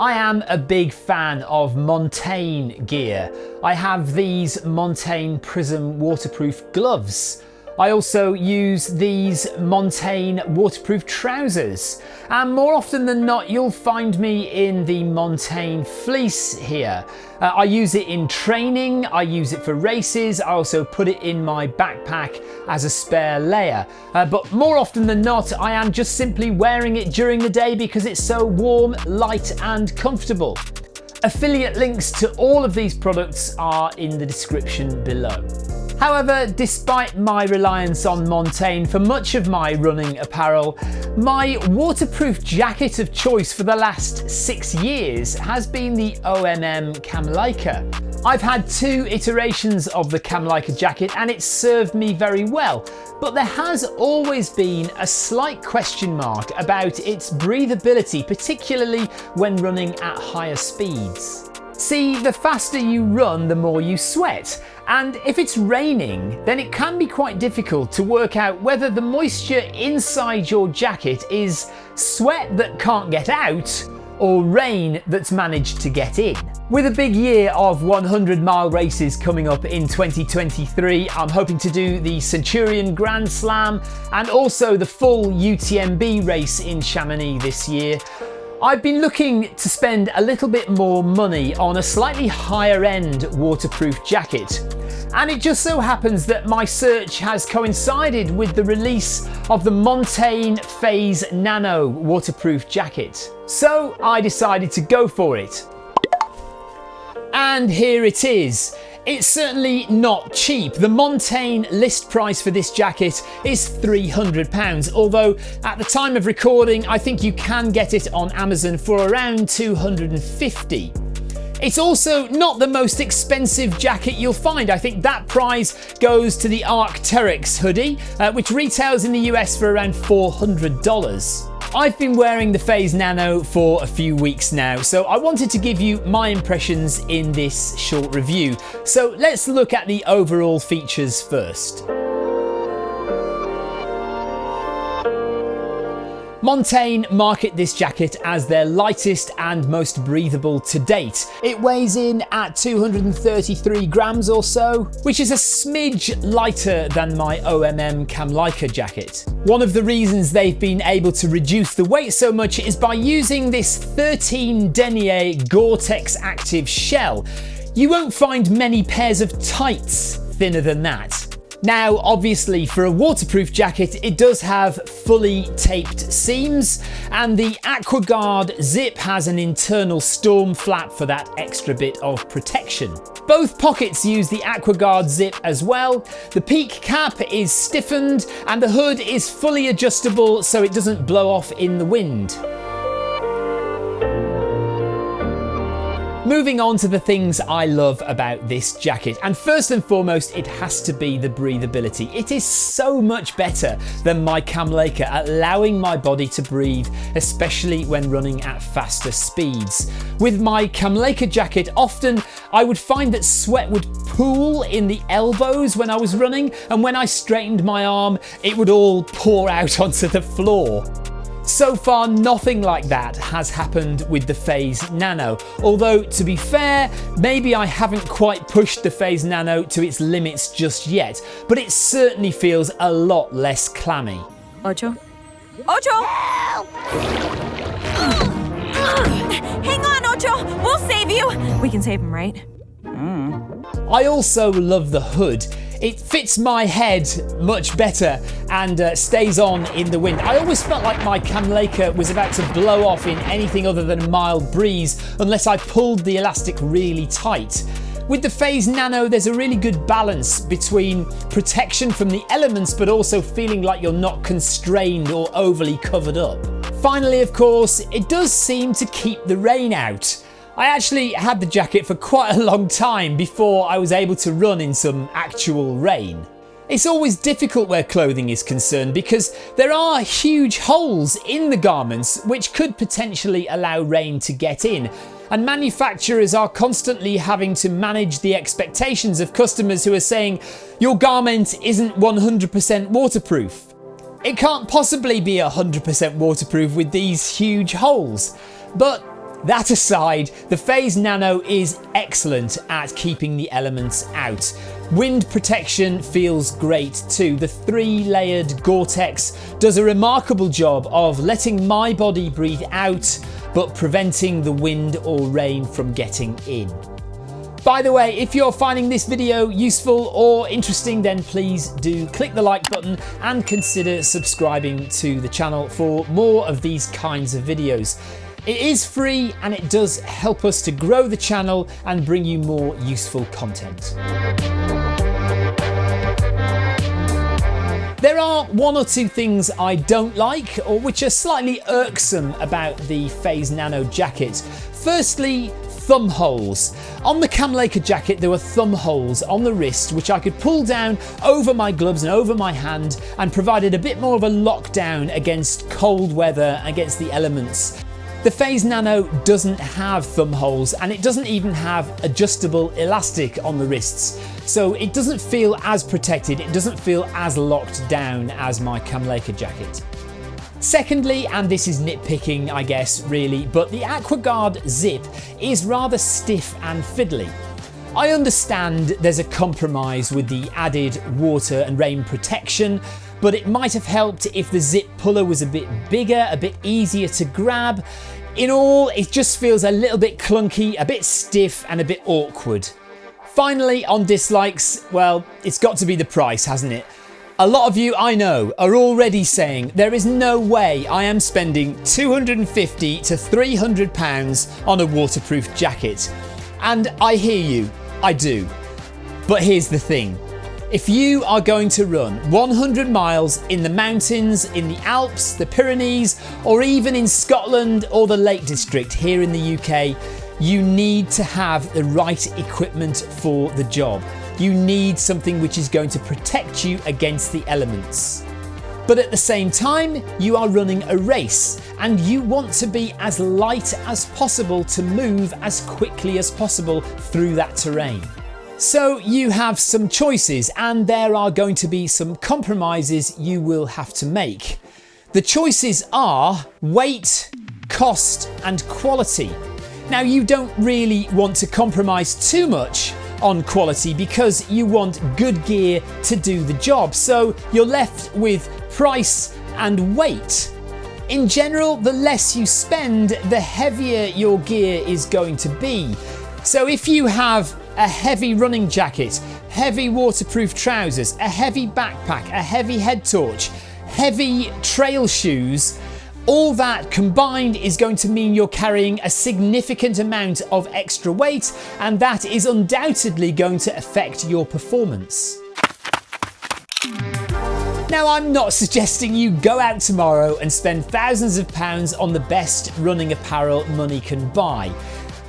I am a big fan of Montane gear. I have these Montane Prism waterproof gloves. I also use these Montane waterproof trousers. And more often than not, you'll find me in the Montane fleece here. Uh, I use it in training, I use it for races, I also put it in my backpack as a spare layer. Uh, but more often than not, I am just simply wearing it during the day because it's so warm, light and comfortable. Affiliate links to all of these products are in the description below. However, despite my reliance on Montane for much of my running apparel, my waterproof jacket of choice for the last six years has been the OMM Kamleika. I've had two iterations of the Kamleika jacket and it's served me very well, but there has always been a slight question mark about its breathability, particularly when running at higher speeds. See, the faster you run, the more you sweat, and if it's raining, then it can be quite difficult to work out whether the moisture inside your jacket is sweat that can't get out or rain that's managed to get in. With a big year of 100 mile races coming up in 2023, I'm hoping to do the Centurion Grand Slam and also the full UTMB race in Chamonix this year. I've been looking to spend a little bit more money on a slightly higher end waterproof jacket. And it just so happens that my search has coincided with the release of the Montane Phase Nano waterproof jacket. So I decided to go for it. And here it is. It's certainly not cheap. The Montane list price for this jacket is £300, although at the time of recording, I think you can get it on Amazon for around 250 it's also not the most expensive jacket you'll find. I think that prize goes to the Arc'teryx hoodie, uh, which retails in the US for around $400. I've been wearing the Phase Nano for a few weeks now, so I wanted to give you my impressions in this short review. So let's look at the overall features first. Montane market this jacket as their lightest and most breathable to date. It weighs in at 233 grams or so, which is a smidge lighter than my OMM Kamleika jacket. One of the reasons they've been able to reduce the weight so much is by using this 13 denier Gore-Tex active shell. You won't find many pairs of tights thinner than that. Now, obviously for a waterproof jacket, it does have fully taped seams and the AquaGuard zip has an internal storm flap for that extra bit of protection. Both pockets use the AquaGuard zip as well. The peak cap is stiffened and the hood is fully adjustable so it doesn't blow off in the wind. Moving on to the things I love about this jacket, and first and foremost, it has to be the breathability. It is so much better than my at allowing my body to breathe, especially when running at faster speeds. With my Kamleika jacket, often I would find that sweat would pool in the elbows when I was running, and when I straightened my arm, it would all pour out onto the floor. So far, nothing like that has happened with the Phase Nano. Although, to be fair, maybe I haven't quite pushed the Phase Nano to its limits just yet, but it certainly feels a lot less clammy. Ocho? Ocho! Hang on, Ocho! We'll save you! We can save him, right? Mm. I also love the hood. It fits my head much better and uh, stays on in the wind. I always felt like my Kamleika was about to blow off in anything other than a mild breeze unless I pulled the elastic really tight. With the Phase Nano, there's a really good balance between protection from the elements, but also feeling like you're not constrained or overly covered up. Finally, of course, it does seem to keep the rain out. I actually had the jacket for quite a long time before I was able to run in some actual rain. It's always difficult where clothing is concerned because there are huge holes in the garments which could potentially allow rain to get in and manufacturers are constantly having to manage the expectations of customers who are saying your garment isn't 100% waterproof. It can't possibly be 100% waterproof with these huge holes. But That aside, the Phase Nano is excellent at keeping the elements out. Wind protection feels great too. The three layered Gore-Tex does a remarkable job of letting my body breathe out but preventing the wind or rain from getting in. By the way, if you're finding this video useful or interesting, then please do click the like button and consider subscribing to the channel for more of these kinds of videos. It is free and it does help us to grow the channel and bring you more useful content. There are one or two things I don't like or which are slightly irksome about the Phase Nano jacket. Firstly, thumb holes. On the Kamleika jacket there were thumb holes on the wrist which I could pull down over my gloves and over my hand and provided a bit more of a lockdown against cold weather, against the elements. The Phase Nano doesn't have thumb holes and it doesn't even have adjustable elastic on the wrists. So it doesn't feel as protected, it doesn't feel as locked down as my Kamleika jacket. Secondly, and this is nitpicking I guess really, but the AquaGuard zip is rather stiff and fiddly. I understand there's a compromise with the added water and rain protection, but it might have helped if the zip puller was a bit bigger, a bit easier to grab. In all, it just feels a little bit clunky, a bit stiff and a bit awkward. Finally, on dislikes, well, it's got to be the price, hasn't it? A lot of you I know are already saying there is no way I am spending 250 to 300 pounds on a waterproof jacket. And I hear you, I do. But here's the thing. If you are going to run 100 miles in the mountains, in the Alps, the Pyrenees, or even in Scotland or the Lake District here in the UK, you need to have the right equipment for the job. You need something which is going to protect you against the elements. But at the same time, you are running a race and you want to be as light as possible to move as quickly as possible through that terrain. So you have some choices and there are going to be some compromises you will have to make. The choices are weight, cost and quality. Now you don't really want to compromise too much on quality because you want good gear to do the job so you're left with price and weight. In general the less you spend the heavier your gear is going to be. So if you have a heavy running jacket, heavy waterproof trousers, a heavy backpack, a heavy head torch, heavy trail shoes, all that combined is going to mean you're carrying a significant amount of extra weight and that is undoubtedly going to affect your performance. Now I'm not suggesting you go out tomorrow and spend thousands of pounds on the best running apparel money can buy.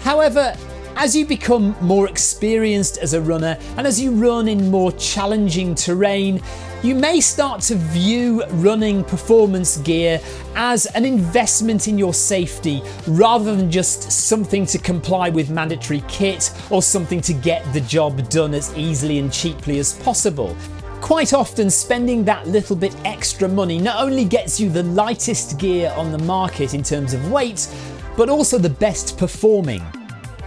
However, as you become more experienced as a runner and as you run in more challenging terrain, you may start to view running performance gear as an investment in your safety rather than just something to comply with mandatory kit or something to get the job done as easily and cheaply as possible. Quite often spending that little bit extra money not only gets you the lightest gear on the market in terms of weight, but also the best performing.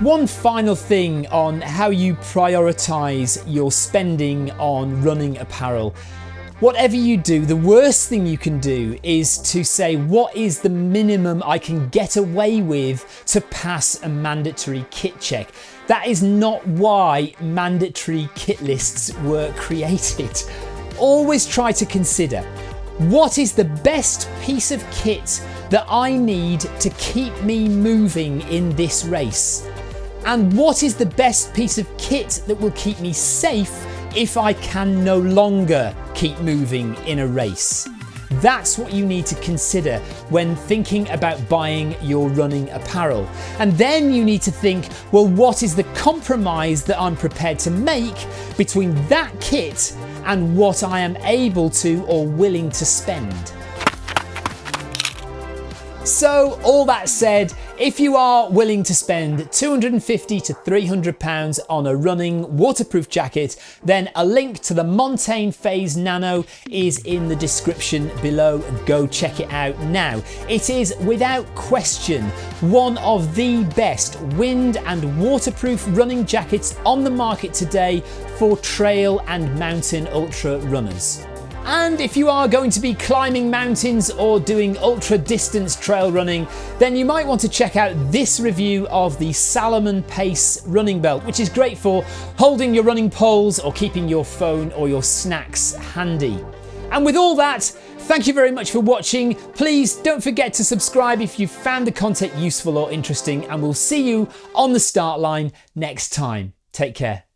One final thing on how you prioritise your spending on running apparel. Whatever you do, the worst thing you can do is to say what is the minimum I can get away with to pass a mandatory kit check. That is not why mandatory kit lists were created. Always try to consider what is the best piece of kit that I need to keep me moving in this race? And what is the best piece of kit that will keep me safe if I can no longer keep moving in a race? That's what you need to consider when thinking about buying your running apparel. And then you need to think, well, what is the compromise that I'm prepared to make between that kit and what I am able to or willing to spend? So all that said, If you are willing to spend 250 to 300 pounds on a running waterproof jacket, then a link to the Montane Phase Nano is in the description below. Go check it out now. It is without question one of the best wind and waterproof running jackets on the market today for trail and mountain ultra runners. And if you are going to be climbing mountains or doing ultra distance trail running, then you might want to check out this review of the Salomon Pace running belt, which is great for holding your running poles or keeping your phone or your snacks handy. And with all that, thank you very much for watching. Please don't forget to subscribe if you found the content useful or interesting, and we'll see you on the start line next time. Take care.